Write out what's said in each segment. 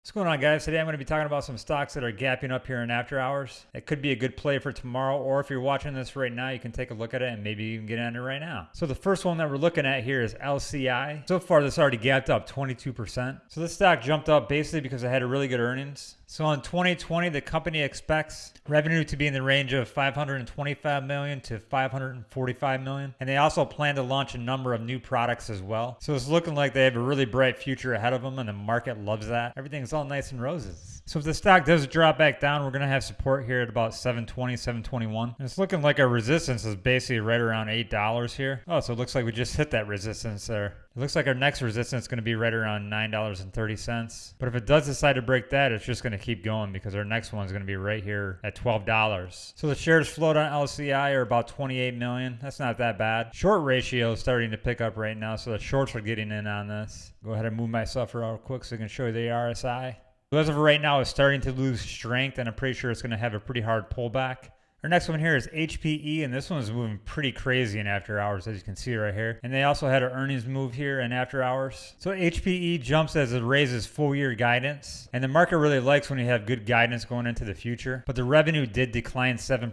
What's going on guys? Today I'm going to be talking about some stocks that are gapping up here in after hours. It could be a good play for tomorrow or if you're watching this right now you can take a look at it and maybe even get in it right now. So the first one that we're looking at here is LCI. So far this already gapped up 22%. So this stock jumped up basically because it had a really good earnings. So in 2020, the company expects revenue to be in the range of 525 million to 545 million. And they also plan to launch a number of new products as well. So it's looking like they have a really bright future ahead of them and the market loves that. Everything's all nice and roses. So if the stock does drop back down, we're going to have support here at about 720, 721. And it's looking like our resistance is basically right around $8 here. Oh, so it looks like we just hit that resistance there. It looks like our next resistance is going to be right around $9.30. But if it does decide to break that, it's just going to keep going because our next one is going to be right here at $12. So the shares float on LCI are about 28 million. That's not that bad. Short ratio is starting to pick up right now, so the shorts are getting in on this. Go ahead and move myself real quick so I can show you the RSI. as of right now, it's starting to lose strength, and I'm pretty sure it's going to have a pretty hard pullback. Our next one here is HPE, and this one is moving pretty crazy in after hours, as you can see right here. And they also had an earnings move here in after hours. So HPE jumps as it raises full year guidance, and the market really likes when you have good guidance going into the future. But the revenue did decline 7%.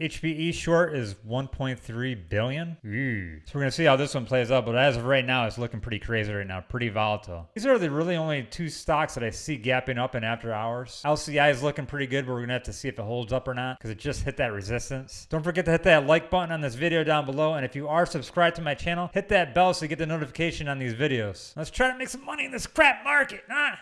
HPE short is 1.3 billion. Ooh. So we're gonna see how this one plays out. But as of right now, it's looking pretty crazy right now, pretty volatile. These are the really only two stocks that I see gapping up in after hours. LCI is looking pretty good, but we're gonna have to see if it holds up or not because it just hit that that resistance. Don't forget to hit that like button on this video down below. And if you are subscribed to my channel, hit that bell so you get the notification on these videos. Let's try to make some money in this crap market. Huh?